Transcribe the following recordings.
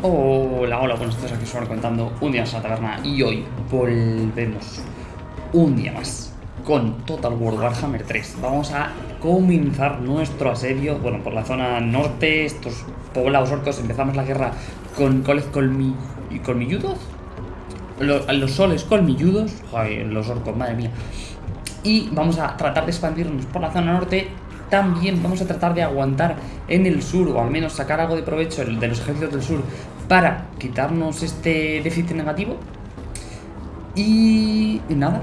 Hola, hola, buenos días, aquí os contando un día más a la taberna y hoy volvemos un día más con Total War Warhammer 3. Vamos a comenzar nuestro asedio, bueno, por la zona norte, estos poblados orcos, empezamos la guerra con coles colmi colmilludos, los, los soles colmilludos, Ay, los orcos, madre mía, y vamos a tratar de expandirnos por la zona norte también vamos a tratar de aguantar en el sur, o al menos sacar algo de provecho de los ejércitos del sur, para quitarnos este déficit negativo. Y, nada,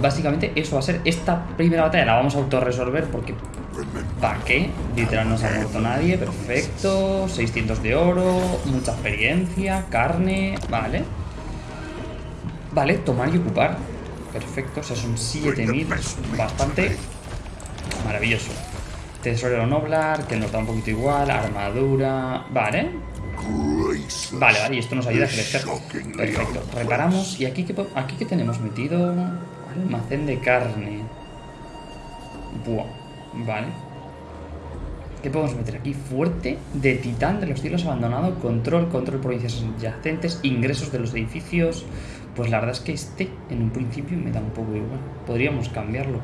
básicamente eso va a ser esta primera batalla, la vamos a autorresolver porque... ¿Para qué? Literal no se ha muerto nadie, perfecto, 600 de oro, mucha experiencia, carne, vale. Vale, tomar y ocupar, perfecto, o sea, son 7000, bastante Maravilloso. Tesorero Noblar, que nos da un poquito igual. Armadura. Vale. Vale, vale, y esto nos ayuda a crecer. Perfecto. Reparamos. ¿Y aquí qué, aquí tenemos metido? Almacén de carne. Buah. Vale. ¿Qué podemos meter aquí? Fuerte de titán de los cielos abandonado, control, control provincias adyacentes, ingresos de los edificios. Pues la verdad es que este en un principio me da un poco igual. Podríamos cambiarlo.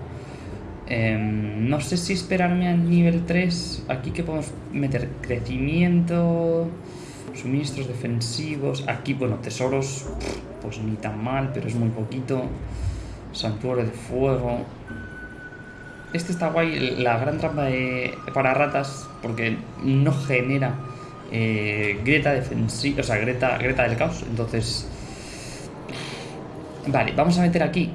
Em, no sé si esperarme al nivel 3. Aquí que podemos meter crecimiento, suministros defensivos. Aquí, bueno, tesoros, pues ni tan mal, pero es muy poquito. Santuario de fuego. Este está guay, la gran trampa de, para ratas, porque no genera eh, grieta defensiva, o sea, grieta, grieta del caos. Entonces, vale, vamos a meter aquí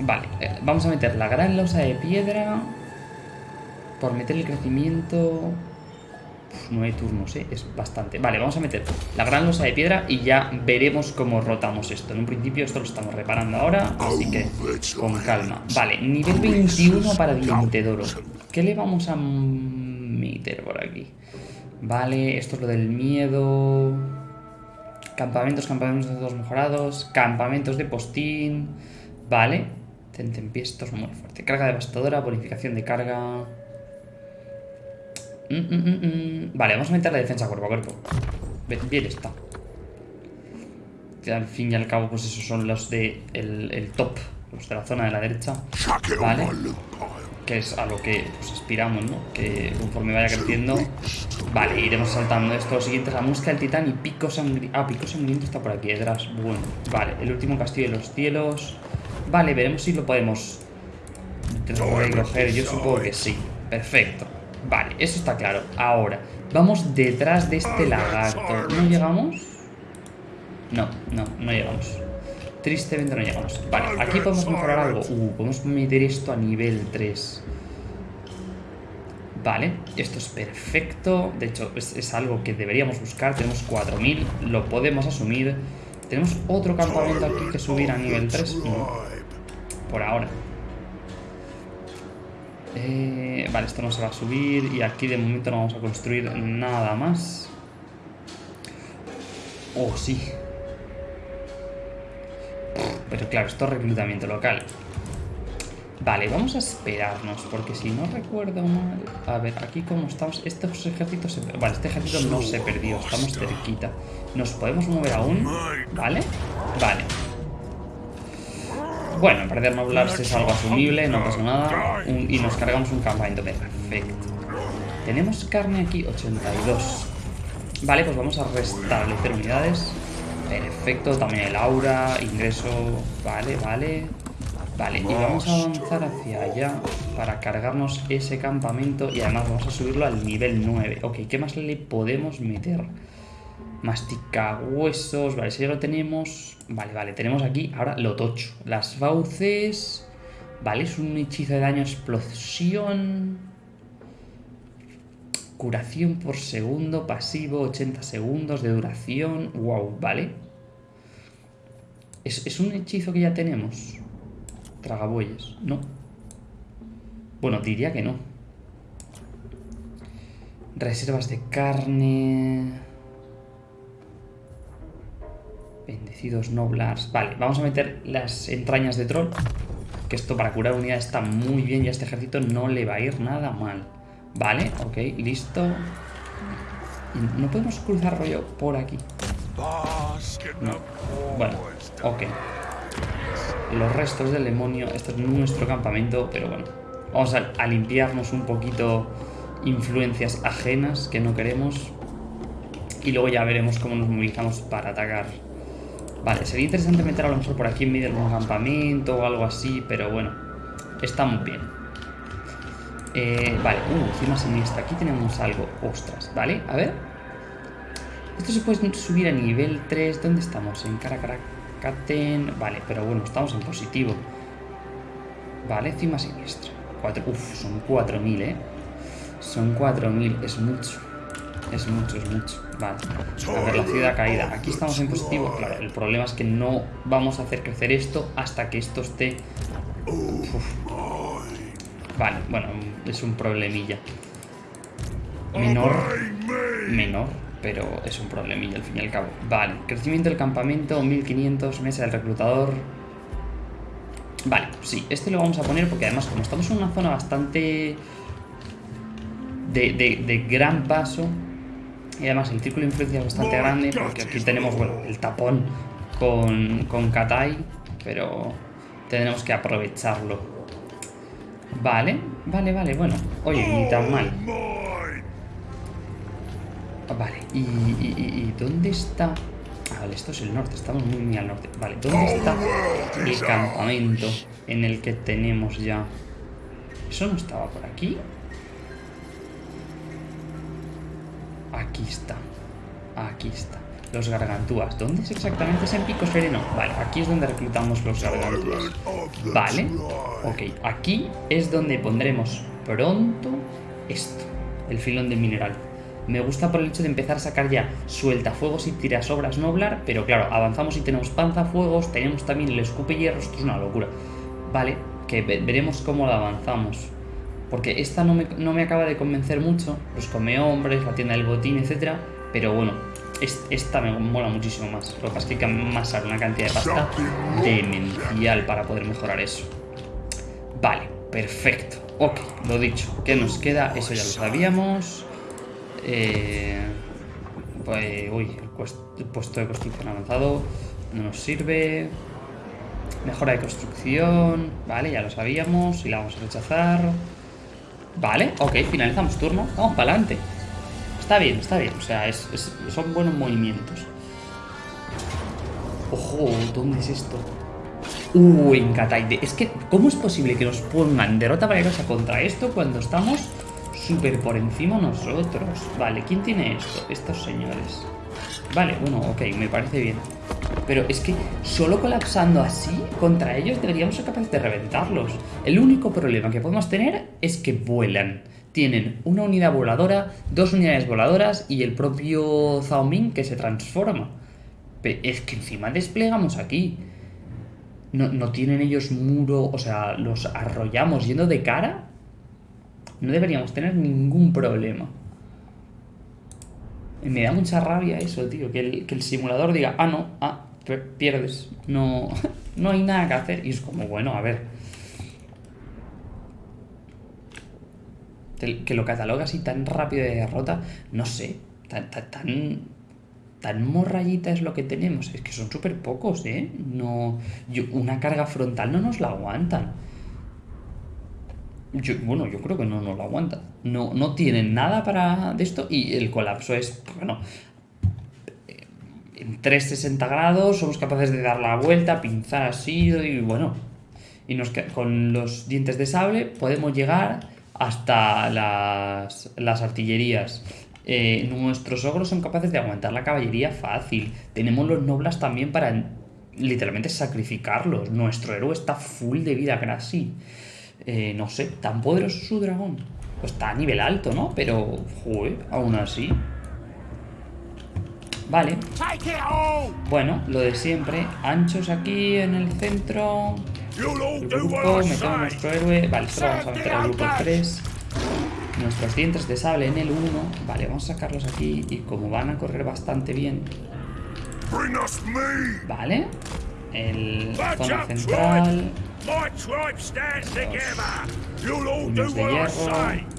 Vale, eh, vamos a meter la gran losa de piedra. Por meter el crecimiento... Hay turnos, ¿eh? Es bastante. Vale, vamos a meter la gran losa de piedra y ya veremos cómo rotamos esto. En un principio esto lo estamos reparando ahora, así que con calma. Vale, nivel 21 para Diente Doro. ¿Qué le vamos a meter por aquí? Vale, esto es lo del miedo... Campamentos, campamentos de todos mejorados. Campamentos de postín. Vale, Tentempié, esto es muy fuerte. Carga devastadora, bonificación de carga... Mm, mm, mm, vale, vamos a meter la defensa cuerpo a cuerpo. Bien está. Que al fin y al cabo, pues esos son los de el, top, los de la zona de la derecha. Vale. Que es a lo que pues, aspiramos, ¿no? Que conforme vaya creciendo... Vale, iremos saltando esto. Lo siguiente es la música del titán y pico sangriento. Ah, pico sangriento está por aquí detrás. Bueno, vale. El último castillo de los cielos. Vale, veremos si lo podemos recoger. Yo supongo que sí. Perfecto. Vale, eso está claro. Ahora, vamos detrás de este lagarto. ¿No llegamos? No, no, no llegamos. Tristemente no llegamos. Vale, aquí podemos mejorar algo. Uh, podemos meter esto a nivel 3. Vale, esto es perfecto. De hecho, es, es algo que deberíamos buscar. Tenemos 4000, lo podemos asumir. Tenemos otro campamento aquí que subir a nivel 3. Por ahora. Eh, vale, esto no se va a subir y aquí de momento no vamos a construir nada más. Oh, sí. Pero claro, esto es reclutamiento local. Vale, vamos a esperarnos, porque si no recuerdo mal... A ver, aquí como estamos... Estos ejércitos... Se... Vale, este ejército no se perdió, estamos cerquita. Nos podemos mover aún, ¿vale? Vale. Bueno, perder noblars es algo asumible, no pasa nada. y nos cargamos un campamento. Perfecto. Tenemos carne aquí, 82. Vale, pues vamos a restablecer unidades. Perfecto, también el aura, ingreso... Vale, vale. Vale, y vamos a avanzar hacia allá para cargarnos ese campamento y además vamos a subirlo al nivel 9. Ok, ¿qué más le podemos meter? Mastica huesos, vale, si ya lo tenemos. Vale, vale, tenemos aquí ahora lo tocho. Las fauces. Vale, es un hechizo de daño explosión. Curación por segundo, pasivo, 80 segundos de duración. Wow, vale. ¿Es, es un hechizo que ya tenemos? Tragabueyes, no. Bueno, diría que no. Reservas de carne... Bendecidos Noblars. Vale, vamos a meter las entrañas de troll. Que esto para curar unidad está muy bien y a este ejército no le va a ir nada mal. Vale, ok, listo. No podemos cruzar rollo por aquí. No. Bueno, ok. Los restos del demonio. Esto es nuestro campamento, pero bueno. Vamos a limpiarnos un poquito influencias ajenas que no queremos. Y luego ya veremos cómo nos movilizamos para atacar. Vale, sería interesante meter a lo mejor por aquí en medio de un campamento o algo así, pero bueno, estamos bien. Eh, vale, uh, cima siniestra. Aquí tenemos algo. Ostras, ¿vale? A ver. Esto se puede subir a nivel 3. ¿Dónde estamos? En Caracaracaten. Vale, pero bueno, estamos en positivo. Vale, cima siniestra. uf, son 4.000, ¿eh? Son 4.000, es mucho. Es mucho, es mucho. Vale. A ver, la ciudad caída. Aquí estamos en positivo. Claro, el problema es que no vamos a hacer crecer esto hasta que esto esté... Vale, bueno, es un problemilla. Menor. Menor, pero es un problemilla al fin y al cabo. Vale, crecimiento del campamento, 1500, mesa del reclutador. Vale, sí, este lo vamos a poner porque además como estamos en una zona bastante... De, de gran paso, y además el círculo de influencia es bastante grande porque aquí tenemos, bueno, el tapón con, con Katai, pero tendremos que aprovecharlo. Vale, vale, vale, bueno. Oye, ni tan mal. Vale, ¿y, y, dónde está? Ah, vale, esto es el norte, estamos muy, muy al norte. Vale, ¿dónde está el campamento en el que tenemos ya? ¿Eso no estaba por aquí? Aquí está. Aquí está. Los gargantúas. ¿Dónde es exactamente? Es en Pico Sereno. Vale, aquí es donde reclutamos los gargantúas. Vale. Ok, aquí es donde pondremos pronto esto. El filón de mineral. Me gusta por el hecho de empezar a sacar ya sueltafuegos y tirasobras noblar, pero claro, avanzamos y tenemos panzafuegos, tenemos también el escupe hierro, esto es una locura. Vale, que veremos cómo lo avanzamos. Porque esta no me, acaba de convencer mucho. Los come hombres, la tienda del botín, etc. Pero bueno, esta me mola muchísimo más. Lo que pasa es que hay que amasar una cantidad de pasta demencial para poder mejorar eso. Vale, perfecto. Ok, lo dicho. ¿Qué nos queda? Eso ya lo sabíamos. Eh, pues, uy, el puesto de construcción avanzado no nos sirve. Mejora de construcción. Vale, ya lo sabíamos. Y la vamos a rechazar. Vale, ok, finalizamos turno. Vamos para adelante. Está bien, está bien. O sea, son buenos movimientos. Ojo, ¿dónde es esto? Uh, en Kataide. Es que, ¿cómo es posible que nos pongan derrota valerosa contra esto cuando estamos súper por encima nosotros? Vale, ¿quién tiene esto? Estos señores. Vale, bueno, ok, me parece bien. Pero es que solo colapsando así contra ellos deberíamos ser capaces de reventarlos. El único problema que podemos tener es que vuelan. Tienen una unidad voladora, dos unidades voladoras y el propio Zhao Ming que se transforma. Pero es que encima desplegamos aquí. No, no tienen ellos muro, o sea, los arrollamos yendo de cara. No deberíamos tener ningún problema. Me da mucha rabia eso, tío, que el, que el simulador diga, ah, no, ah, pierdes, no, no hay nada que hacer. Y es como, bueno, a ver. Que lo cataloga así tan rápido de derrota, no sé, tan, tan, tan, morrayita es lo que tenemos. Es que son súper pocos, ¿eh? No, una carga frontal no nos la aguantan. Yo, bueno, yo creo que no nos lo aguantan. No, no tienen nada para de esto y el colapso es, bueno, en 360 grados somos capaces de dar la vuelta, pinzar así y bueno, y nos, con los dientes de sable podemos llegar hasta las, las artillerías. Eh, nuestros ogros son capaces de aguantar la caballería fácil. Tenemos los noblas también para literalmente sacrificarlos. Nuestro héroe está full de vida casi. Eh, no sé, tan poderoso su dragón. Pues está a nivel alto, ¿no? Pero, joder, aún así. Vale. Bueno, lo de siempre. Anchos aquí en el centro. grupo, metemos nuestro héroe. Vale, esto lo vamos a meter al grupo 3. Nuestros dientes de sable en el 1. Vale, vamos a sacarlos aquí. Y como van a correr bastante bien. Vale el zona central. Los de hierro.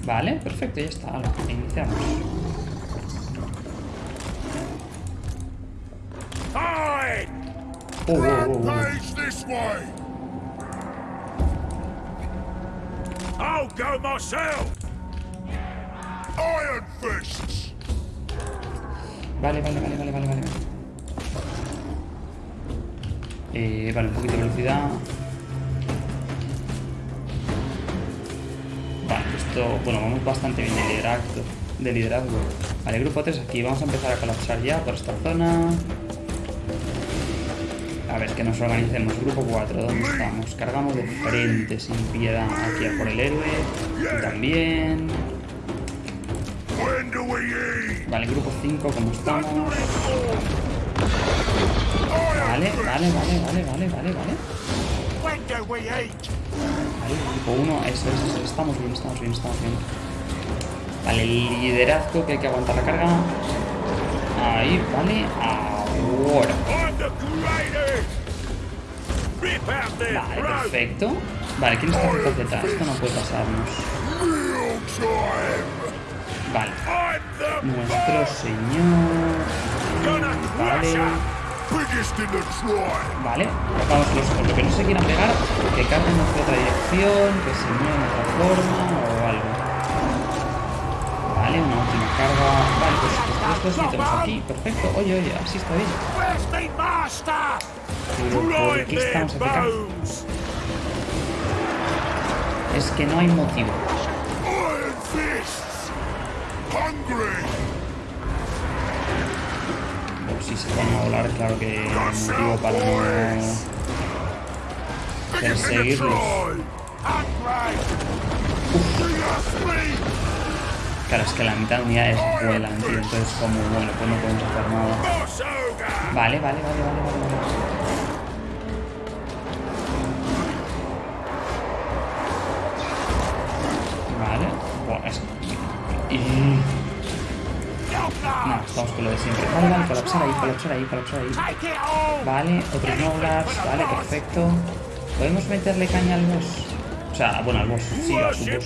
Vale, perfecto, ya está. Ahora, iniciamos. Oh, oh, oh, oh, oh. vale, vale, vale, vale, vale. vale. Eh, vale, un poquito de velocidad. Vale, esto... Bueno, vamos bastante bien de liderazgo. De liderazgo. Vale, grupo 3 aquí. Vamos a empezar a colapsar ya por esta zona. A ver, que nos organicemos. Grupo 4, ¿dónde estamos? Cargamos de frente, sin piedad, aquí a por el héroe. También. Vale, grupo 5, ¿cómo estamos? Vale, vale, vale, vale, vale, vale, vale. Vale, grupo 1, eso es, eso, estamos bien, estamos bien, estamos bien. Vale, liderazgo que hay que aguantar la carga. Ahí, vale, ahora. Vale, perfecto. Vale, ¿quién está ZZ? Esto no puede pasarnos. Vale, nuestro señor. Vale. Vale, vamos los, lo que no se quieran pegar, que carguen hacia otra dirección, que se muevan de otra forma o algo. Vale, una última carga. Vale, pues estos dos metemos aquí. Perfecto. Oye, oye, así está bien. Pero ¿por qué estamos. Es que no hay motivo. Si se van a volar, claro que hay motivo para no perseguirlos. Claro, es que la mitad de unidades vuelan, tío. Entonces, como, bueno, pues no podemos hacer nada. Vale, vale, vale, vale, vale. vale. Vale. Bueno, es... Nada, estamos con lo de siempre. Vale, vale, colapsar ahí, colapsar ahí, colapsar ahí. Vale, otros noblars, vale, perfecto. ¿Podemos meterle caña al boss? O sea, bueno, al boss, sí, a su boss.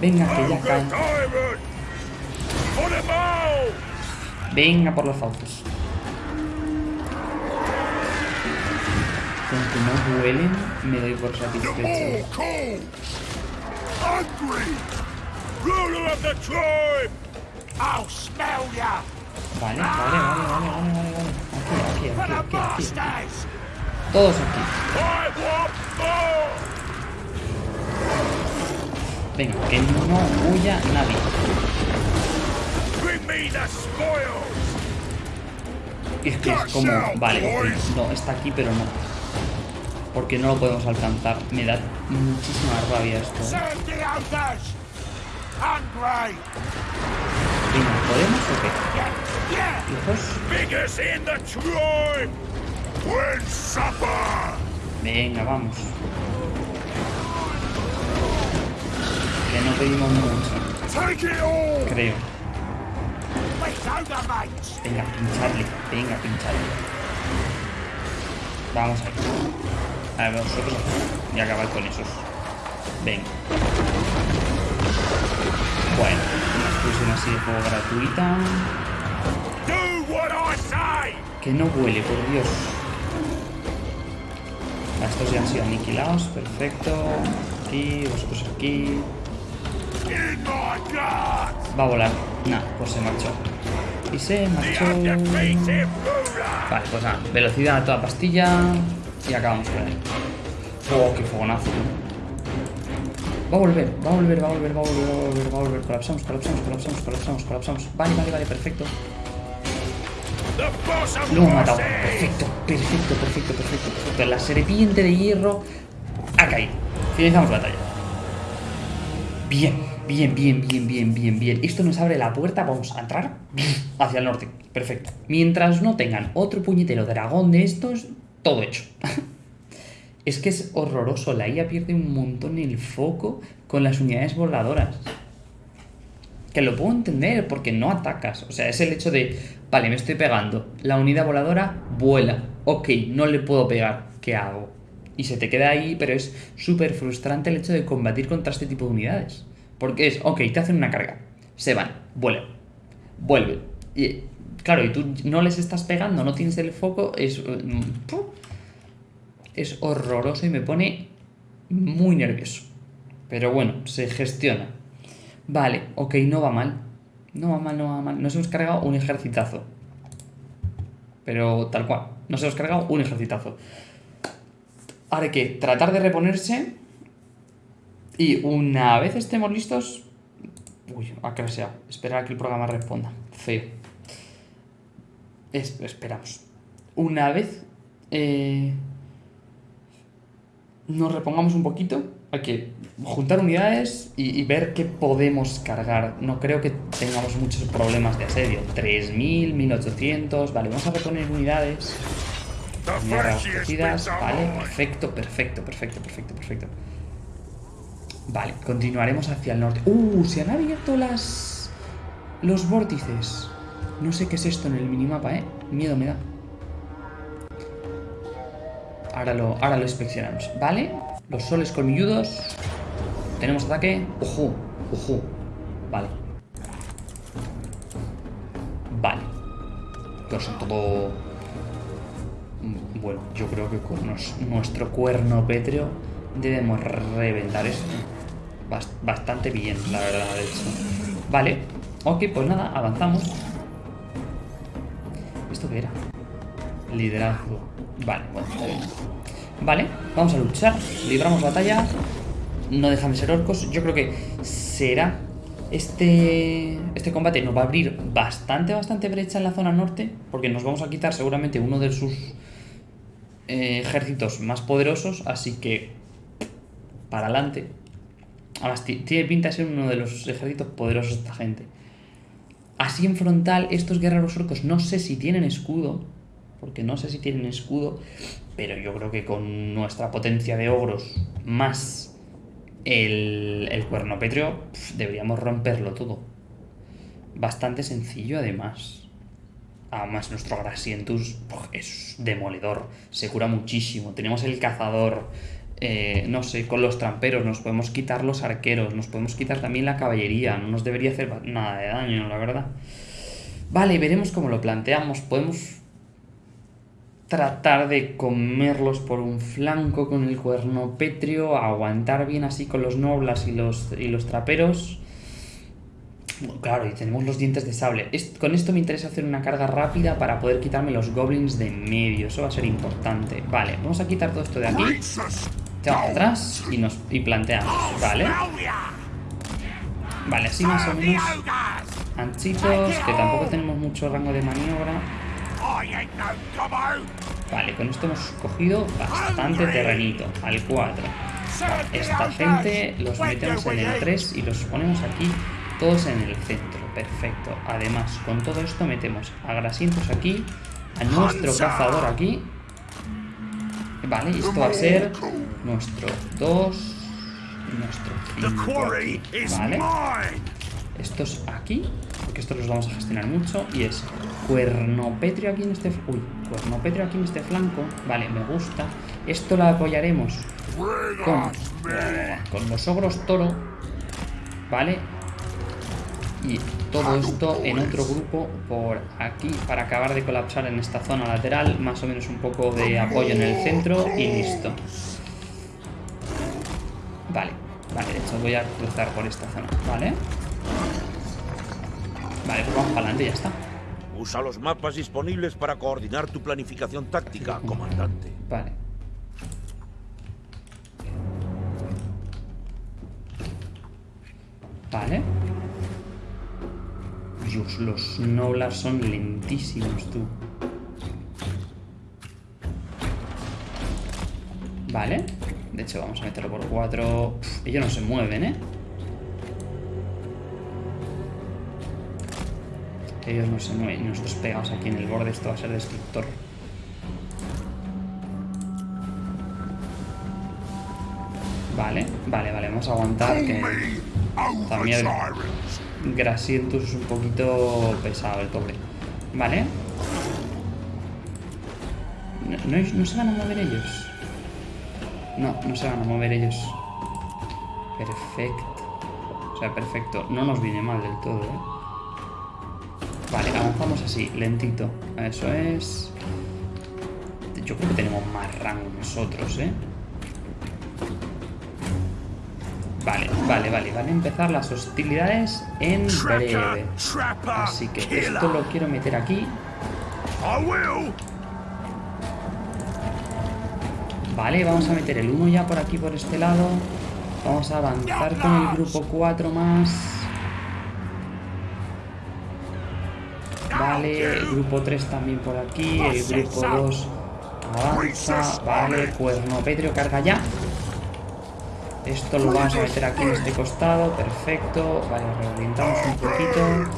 Venga, que ya cae. Venga por los fauces. Con que no duelen, me doy por satisfecho. Vale, vale, vale, vale, vale, vale, vale. Aquí, aquí, aquí, aquí, aquí. Todos aquí. Venga, que no huya nadie. Spoils. Es que es como... Vale, no, está aquí, pero no. Porque no lo podemos alcanzar. Me da muchísima rabia esto. Venga, ¿podemos o qué? Hijos. Venga, vamos. Que no pedimos mucho, creo. Venga, pincharle. Venga, pincharle. Vamos ahí. A ver, vosotros y acabar con esos. Venga. Bueno, una explosión así de fuego gratuita. Que no huele, por Dios. Estos ya han sido aniquilados, perfecto. Aquí, vosotros aquí. Va a volar. Nah, pues se marchó. Y se marchó. Vale, pues nada, velocidad a toda pastilla y acabamos con él. Oh, qué fogonazo. Va a volver, va a volver, va a volver, va a volver, va a volver, va volver. Colapsamos, colapsamos, colapsamos, colapsamos, colapsamos. Vale, vale, vale, perfecto. Lo hemos matado. Perfecto, perfecto, perfecto, perfecto, perfecto. La serpiente de hierro ha caído. Finalizamos batalla. Bien, bien, bien, bien, bien, bien, bien. Esto nos abre la puerta, vamos a entrar hacia el norte. Perfecto. Mientras no tengan otro puñetero dragón de estos, todo hecho. Es que es horroroso, la IA pierde un montón el foco con las unidades voladoras. Que lo puedo entender porque no atacas. O sea, es el hecho de, vale, me estoy pegando. La unidad voladora vuela. Ok, no le puedo pegar. ¿Qué hago? Y se te queda ahí, pero es súper frustrante el hecho de combatir contra este tipo de unidades. Porque es, ok, te hacen una carga. Se van, vuelven, vuelven. Y, claro, y tú no les estás pegando, no tienes el foco, es... mm. Es horroroso y me pone muy nervioso. Pero bueno, se gestiona. Vale, ok, no va mal. No va mal, no va mal. Nos hemos cargado un ejercitazo. Pero tal cual. Nos hemos cargado un ejercitazo. Ahora hay que tratar de reponerse. Y una vez estemos listos... Uy, a que sea. Esperar a que el programa responda. Feo. Es- esperamos. Una vez... eh, nos repongamos un poquito. Hay que juntar unidades y, y ver qué podemos cargar. No creo que tengamos muchos problemas de asedio. 3000, 1800. Vale, vamos a reponer unidades. Unidades are Vale, perfecto, perfecto, perfecto, perfecto, perfecto. Vale, continuaremos hacia el norte. ¡Uh! Se han abierto las. Los vórtices. No sé qué es esto en el minimapa, ¿eh? Miedo me da. Ahora lo, ahora lo inspeccionamos. Vale, los soles colmilludos. Tenemos ataque. ¡Ojo! ¡Ojo! Vale. Vale. Pero son todo. Bueno, yo creo que con nuestro cuerno pétreo debemos reventar esto. Bas- bastante bien, la verdad, de hecho. Vale. Ok, pues nada, avanzamos. ¿Esto qué era? Liderazgo. Vale, bueno, está bien. Vale, vamos a luchar. Libramos batalla. No dejan de ser orcos. Yo creo que será. Este, este combate nos va a abrir bastante, bastante brecha en la zona norte. Porque nos vamos a quitar seguramente uno de sus eh, ejércitos más poderosos. Así que. Para adelante. Además, ti- tiene pinta de ser uno de los ejércitos poderosos de esta gente. Así en frontal, estos guerreros orcos no sé si tienen escudo, porque no sé si tienen escudo, pero yo creo que con nuestra potencia de ogros más el, el cuerno pétreo, deberíamos romperlo todo. Bastante sencillo además. Además, nuestro Grasientus es demoledor, se cura muchísimo. Tenemos el cazador, eh, no sé, con los tramperos, nos podemos quitar los arqueros, nos podemos quitar también la caballería, no nos debería hacer nada de daño, la verdad. Vale, veremos cómo lo planteamos. Podemos tratar de comerlos por un flanco con el cuerno pétreo, aguantar bien así con los noblas y los, y los traperos. Claro, y tenemos los dientes de sable. Con esto me interesa hacer una carga rápida para poder quitarme los goblins de medio. Eso va a ser importante. Vale, vamos a quitar todo esto de aquí. Echamos atrás y nos y planteamos. Vale. Vale, así más o menos anchitos, que tampoco tenemos mucho rango de maniobra. Vale, con esto hemos cogido bastante terrenito. Al 4. Serve the Esta gente los metemos en el eat? 3 y los ponemos aquí todos en el centro. Perfecto. Además, con todo esto metemos a Grasientos aquí, a nuestro cazador aquí. Vale, y esto va a ser nuestro 2, nuestro The 5 quarry aquí. is Vale. Estos aquí, porque estos los vamos a gestionar mucho. Y es cuernopetrio aquí en este... Uy, cuernopetrio aquí en este flanco. Vale, me gusta. Esto lo apoyaremos con, con los ogros toro. Vale. Y todo esto en otro grupo por aquí para acabar de colapsar en esta zona lateral. Más o menos un poco de apoyo en el centro y listo. Vale, vale, de hecho voy a cruzar por esta zona. Vale, pues vamos para adelante y ya está. Usa los mapas disponibles para coordinar tu planificación táctica, comandante. Vale. Vale. Dios, los Noblar son lentísimos, tú. Vale. De hecho, vamos a meterlo por cuatro. Ellos no se mueven, ¿eh? Ellos no se mueven. y Nosotros pegados aquí en el borde. Esto va a ser destructor. Vale, vale, vale. Vamos a aguantar que... También-! Grasientus es un poquito pesado el pobre. Vale. No, no- no se van a mover ellos. No, no se van a mover ellos. Perfecto. O sea, perfecto. No nos viene mal del todo, ¿eh? Vale, avanzamos así, lentito. Eso es... Yo creo que tenemos más rango nosotros, ¿eh? Vale, vale, vale. Van a empezar las hostilidades en breve. Así que esto lo quiero meter aquí. Vale, vamos a meter el 1 ya por aquí, por este lado. Vamos a avanzar con el grupo 4 más. Vale, el grupo 3 también por aquí. El grupo 2 avanza. Vale, cuerno Petrio carga ya. Esto lo vamos a meter aquí en este costado. Perfecto. Vale, reorientamos un poquito.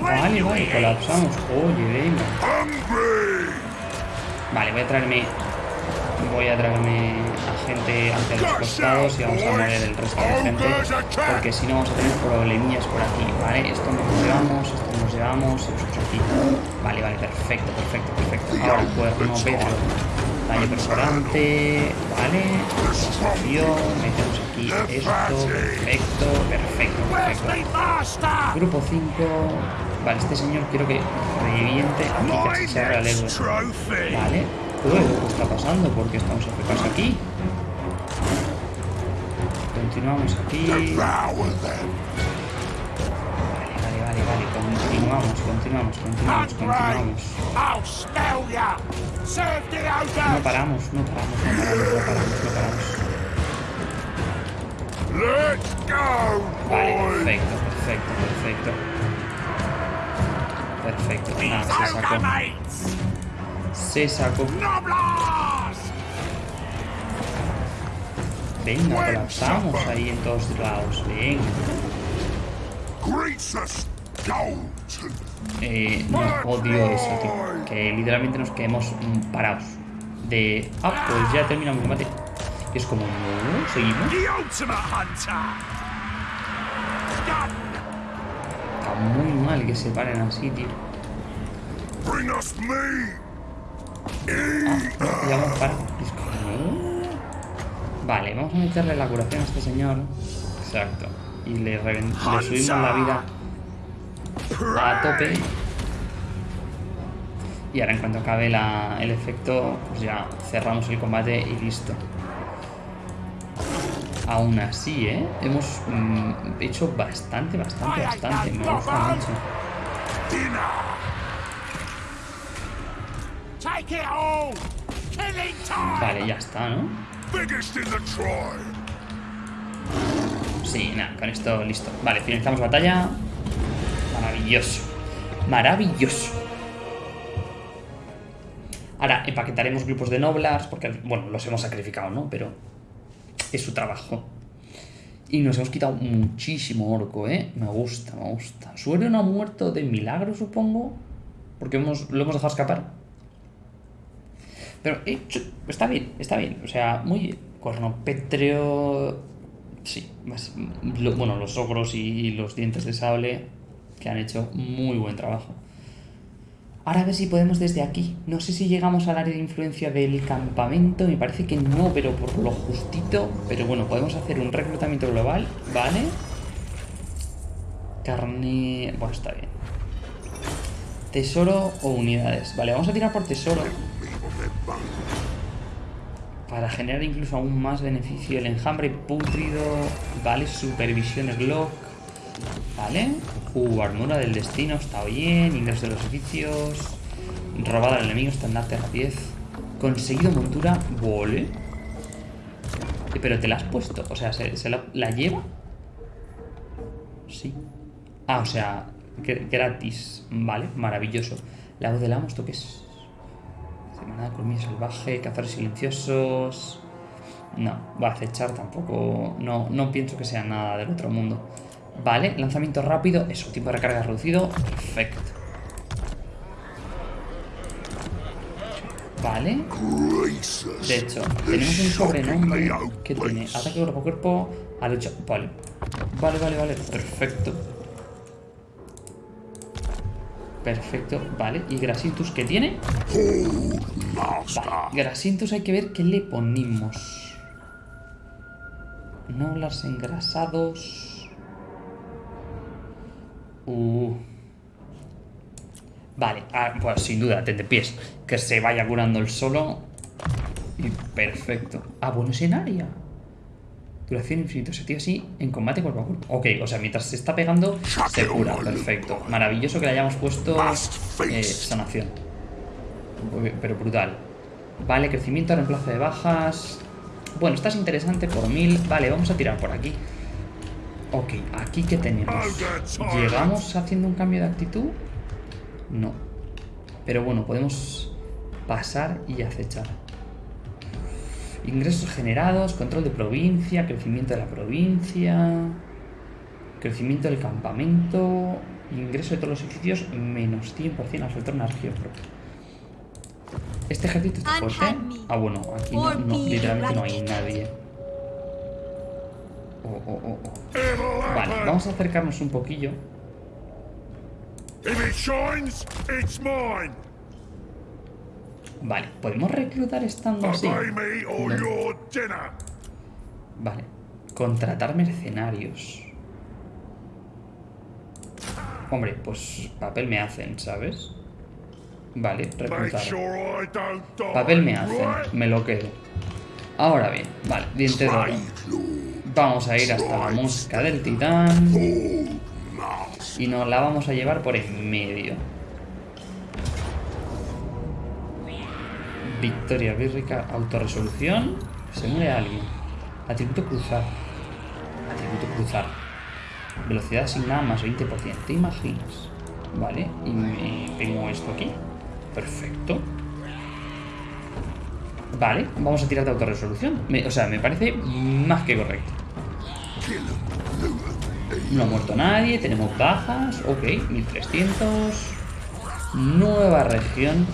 Vale, vale, colapsamos. Oye, venga. Vale, voy a traerme voy a traerme a gente hacia los costados y vamos a mover el resto de gente porque si no vamos a tener problemillas por aquí, ¿vale? Esto nos llevamos, esto nos llevamos, esto aquí. Vale, vale, perfecto, perfecto, perfecto. Ahora cuerno Pedro, daño perforante, ¿vale? Desafío, metemos aquí esto, perfecto, perfecto, perfecto. Grupo 5, vale, este señor quiero que reviente aquí, que se haga el ¿vale? ¿qué está pasando? ¿Por qué estamos afectados aquí? Continuamos aquí. Continuamos, continuamos, continuamos, continuamos. No paramos, no paramos, no paramos, no paramos, no paramos. Vale, perfecto, perfecto, perfecto. Perfecto, nada, se sacó. Se sacó. Venga, colapsamos ahí en todos lados. Venga. Eh, no odio eso, tío. Que literalmente nos quedemos parados. De. Ah, pues ya terminamos el combate. Y es como, no, seguimos. Está muy mal que se paren así, tío. Vale, vamos a meterle la curación a este señor. Exacto. Y le, subimos la vida a tope. Y ahora en cuanto acabe el efecto, pues ya cerramos el combate y listo. Aún así, ¿eh? Hemos mm, hecho bastante, bastante, bastante. Me gusta mucho. Vale, ya está, ¿no? Sí, nada, con esto listo. Vale, finalizamos batalla. Maravilloso. Maravilloso. Ahora empaquetaremos grupos de noblars, porque, bueno, los hemos sacrificado, ¿no? Pero es su trabajo. Y nos hemos quitado muchísimo orco, ¿eh? Me gusta, me gusta. Suero no ha muerto de milagro, supongo. Porque hemos, lo hemos dejado escapar. Pero eh, está bien, está bien. O sea, muy cornopétreo. Sí, más, bueno, los ogros y los dientes de sable que han hecho muy buen trabajo. Ahora a ver si podemos desde aquí. No sé si llegamos al área de influencia del campamento. Me parece que no, pero por lo justito. Pero bueno, podemos hacer un reclutamiento global, ¿vale? Carne... Bueno, está bien. Tesoro o unidades. Vale, vamos a tirar por tesoro. Para generar incluso aún más beneficio el enjambre pútrido. Vale, supervisión Glock. Vale. Uh, armadura del destino, está bien. Ingreso de los oficios. Robada al enemigo, estandarte 10. Conseguido montura, vole. Eh, pero te la has puesto, o sea, ¿se, la, lleva? Sí. Ah, o sea, gratis. Vale, maravilloso. La voz del amo, ¿esto qué es? Semana colmillo salvaje, cazar silenciosos... No, va a acechar tampoco... No, no pienso que sea nada del otro mundo. Vale, lanzamiento rápido. Eso, tiempo de recarga reducido. Perfecto. Vale. De hecho, tenemos un sobrenombre que tiene ataque cuerpo a cuerpo a lucha. Vale. Vale, vale, vale. Perfecto. Perfecto, vale. ¿Y Grasintus qué tiene? Vale, hay que ver qué le ponemos. No las engrasados. Uh. Vale, ah, pues sin duda, de pies. Que se vaya curando el solo. Y perfecto. Ah, bueno, es en área. Duración infinito, se tira así en combate cuerpo a cuerpo. Ok, o sea, mientras se está pegando, se cura. Perfecto. Maravilloso que le hayamos puesto eh, sanación. Pero brutal. Vale, crecimiento, reemplazo de bajas. Bueno, estás interesante por mil. Vale, vamos a tirar por aquí. Ok, aquí que tenemos. ¿Llegamos haciendo un cambio de actitud? No. Pero bueno, podemos pasar y acechar. Ingresos generados, control de provincia, crecimiento de la provincia, crecimiento del campamento, ingreso de todos los edificios menos 100% al soltar una región propia. ¿Este ejército está fuerte? Ah, bueno, aquí no, literalmente no hay nadie. Oh, oh, oh, oh. Vale, vamos a acercarnos un poquillo. Vale, ¿podemos reclutar estando así? Vale, contratar mercenarios. Hombre, pues papel me hacen, ¿sabes? Vale, reclutar. Papel me hacen, me lo quedo. Ahora bien, vale, diente de oro. Vamos a ir hasta la mosca del titán. Y nos la vamos a llevar por en medio. Victoria bírrica, autorresolución. Se muere alguien. Atributo cruzar. Atributo cruzar. Velocidad asignada más 20%. ¿Te imaginas? Vale, y me tengo esto aquí. Perfecto. Vale, vamos a tirar de autorresolución. o sea, me parece más que correcto. No ha muerto nadie, tenemos bajas. Ok, 1300. Nueva región.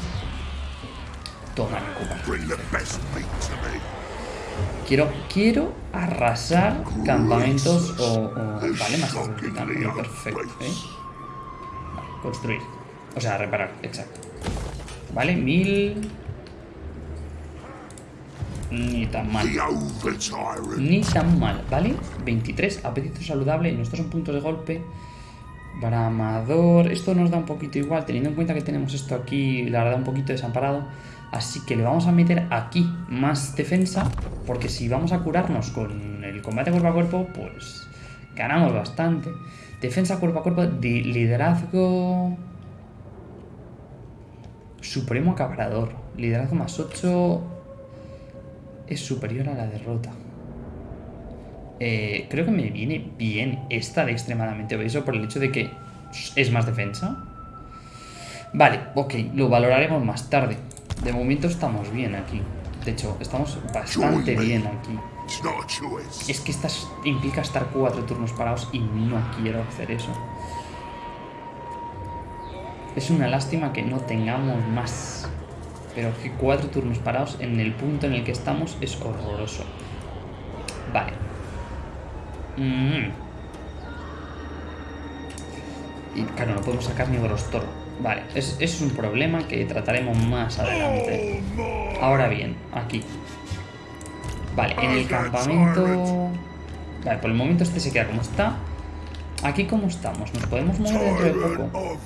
Toma, Quiero, quiero arrasar campamentos o... vale, más perfecto, ¿eh? Vale, construir. O sea, reparar, exacto. Vale, mil... Ni tan mal. Ni tan mal, ¿vale? 23, apetito saludable. Nuestros son puntos de golpe. Bramador. Esto nos da un poquito igual, teniendo en cuenta que tenemos esto aquí, la verdad, un poquito desamparado. Así que le vamos a meter aquí más defensa, porque si vamos a curarnos con el combate cuerpo a cuerpo, pues ganamos bastante. Defensa cuerpo a cuerpo, liderazgo... Supremo acabrador. Liderazgo más 8 es superior a la derrota. Eh, creo que me viene bien esta de extremadamente obeso por el hecho de que es más defensa. Vale, ok, lo valoraremos más tarde. De momento estamos bien aquí. De hecho, estamos bastante bien aquí. Es que estas implica estar cuatro turnos parados y no quiero hacer eso. Es una lástima que no tengamos más. Pero que cuatro turnos parados en el punto en el que estamos es horroroso. Vale. Mm. Y claro, no podemos sacar ni Grostor. Vale, es, es un problema que trataremos más adelante. Ahora bien, aquí. Vale, en el campamento... Vale, por el momento este se queda como está. Aquí cómo estamos, nos podemos mover dentro de poco.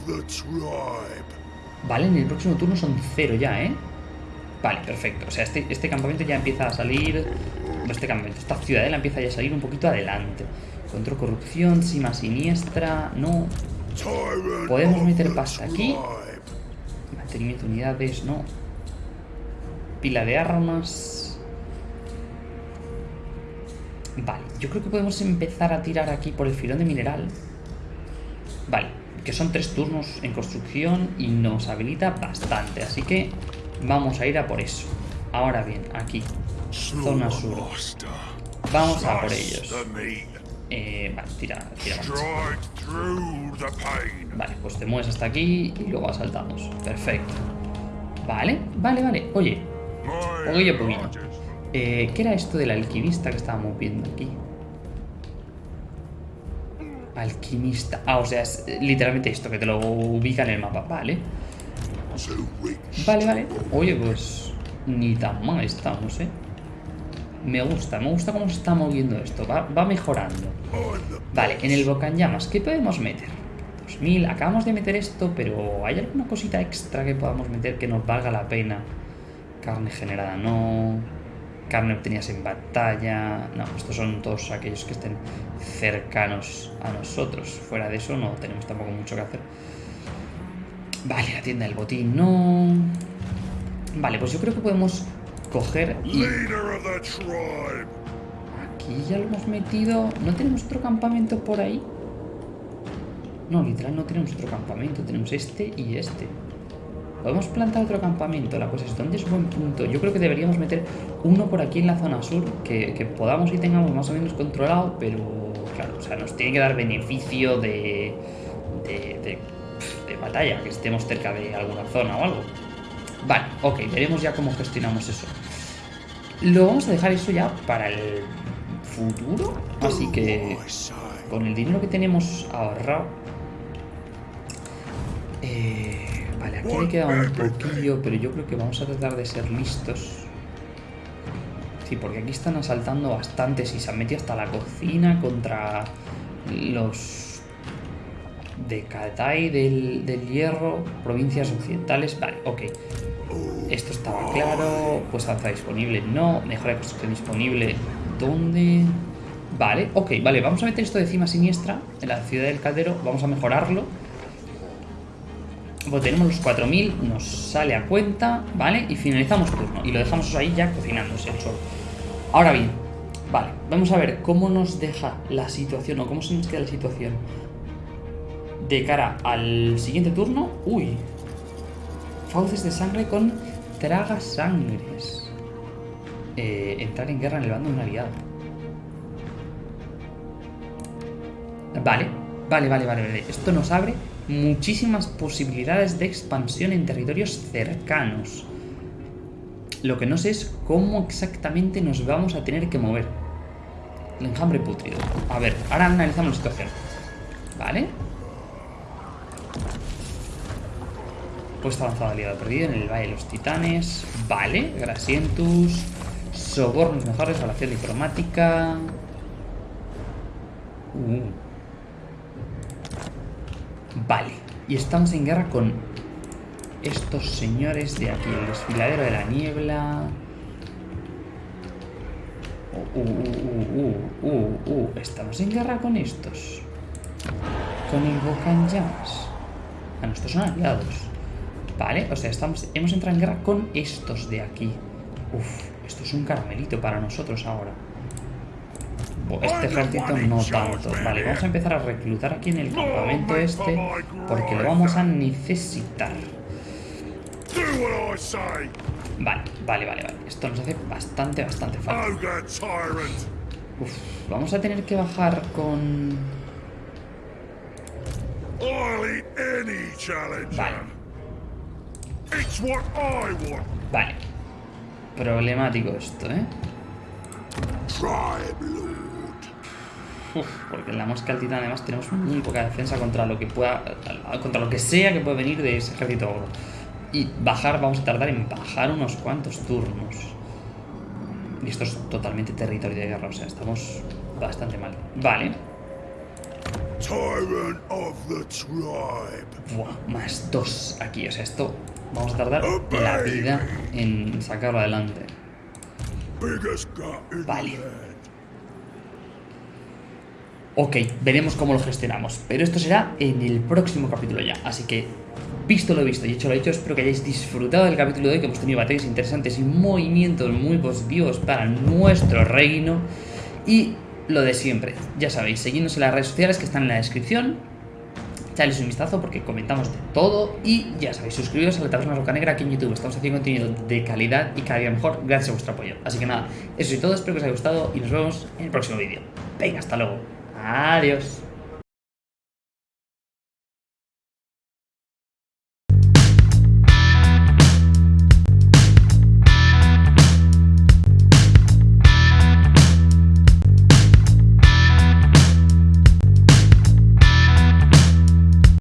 Vale, en el próximo turno son cero ya, ¿eh? Vale, perfecto. O sea, este, este campamento ya empieza a salir... Este campamento, esta ciudadela empieza ya a salir un poquito adelante. Control corrupción, cima siniestra... No, Podemos meter pasta aquí. Mantenimiento de unidades, no. Pila de armas. Vale, yo creo que podemos empezar a tirar aquí por el filón de mineral. Vale, que son tres turnos en construcción y nos habilita bastante. Así que vamos a ir a por eso. Ahora bien, aquí, zona sur. Vamos a por ellos. Eh, vale, tira, tira Vale, pues te mueves hasta aquí y luego asaltamos. Perfecto. Vale, vale, vale. Oye. Eh, ¿Qué era esto del alquimista que estábamos viendo aquí? Alquimista. Ah, o sea, es literalmente esto, que te lo ubica en el mapa. Vale. Vale, vale. Oye, pues ni tan mal estamos, ¿eh? Me gusta, me gusta cómo se está moviendo esto. Va, va mejorando. Vale, en el llamas ¿qué podemos meter? 2000, acabamos de meter esto, pero ¿hay alguna cosita extra que podamos meter que nos valga la pena? Carne generada, no. Carne obtenidas en batalla. No, estos son todos aquellos que estén cercanos a nosotros. Fuera de eso no tenemos tampoco mucho que hacer. Vale, la tienda del botín, no. Vale, pues yo creo que podemos coger y... Aquí ya lo hemos metido. ¿No tenemos otro campamento por ahí? No, literal no tenemos otro campamento. Tenemos este y este. Podemos plantar otro campamento. La cosa es, ¿dónde es buen punto? Yo creo que deberíamos meter uno por aquí en la zona sur. Que, podamos y tengamos más o menos controlado. Pero, claro, o sea, nos tiene que dar beneficio de, de batalla, que estemos cerca de alguna zona o algo. Vale, ok, veremos ya cómo gestionamos eso. Lo vamos a dejar eso ya para el futuro. Así que con el dinero que tenemos ahorrado... Eh, vale, aquí me queda un poquillo, pero yo creo que vamos a tratar de ser listos. Sí, porque aquí están asaltando bastantes y se han metido hasta la cocina contra los de Katai del, Hierro, provincias occidentales. Vale, ok. Esto estaba claro. Pues avanza disponible, no. Mejora de construcción disponible. ¿Dónde? Vale, ok, vale. Vamos a meter esto de cima siniestra en la ciudad del caldero. Vamos a mejorarlo. Pues tenemos los 4000, nos sale a cuenta, ¿vale? Y finalizamos turno. Y lo dejamos ahí ya cocinándose el sol. Ahora bien, vale, vamos a ver cómo nos deja la situación o cómo se nos queda la situación de cara al siguiente turno. Uy. Fauces de sangre con traga sangres. Eh, entrar en guerra en el bando de un aliado. Vale, vale, vale, vale, vale. Esto nos abre muchísimas posibilidades de expansión en territorios cercanos. Lo que no sé es cómo exactamente nos vamos a tener que mover. El enjambre putrido. A ver, ahora analizamos la situación. Vale. Puesta avanzada aliado perdido en el Valle de los Titanes. Vale, Grasientus. Sobornos mejores, relación diplomática. Uh. Vale. Y estamos en guerra con estos señores de aquí. El desfiladero de la niebla. Uh, uh, uh, uh, uh, Estamos en guerra con estos. Con el Bocan Llamas. A nuestros son aliados. Vale, o sea, estamos, hemos entrado en guerra con estos de aquí. Uf, esto es un caramelito para nosotros ahora. Este ejército no tanto. Vale, vamos a empezar a reclutar aquí en el campamento este porque lo vamos a necesitar. Vale, vale, vale, vale. Esto nos hace bastante, bastante falta. Uf, vamos a tener que bajar con... Vale. Vale. Problemático esto, ¿eh? Uf, porque en la mosca altita además tenemos muy poca defensa contra lo que pueda. contra lo que sea que pueda venir de ese ejército oro. Y bajar, vamos a tardar en bajar unos cuantos turnos. Y esto es totalmente territorio de guerra, o sea, estamos bastante mal. Vale. Buah, más dos aquí, o sea, esto Vamos a tardar la vida en sacarlo adelante. Vale. Ok, veremos cómo lo gestionamos. Pero esto será en el próximo capítulo ya. Así que, visto lo visto y hecho lo hecho, espero que hayáis disfrutado del capítulo de hoy, que hemos tenido batallas interesantes y movimientos muy positivos para nuestro reino. Y lo de siempre, ya sabéis, seguidnos en las redes sociales que están en la descripción echadles un vistazo porque comentamos de todo y ya sabéis, suscribiros a la Taberna Roca Negra aquí en YouTube. Estamos haciendo contenido de calidad y cada día mejor gracias a vuestro apoyo. Así que nada, eso es todo, espero que os haya gustado y nos vemos en el próximo vídeo. Venga, hasta luego. Adiós.